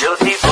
Jyoti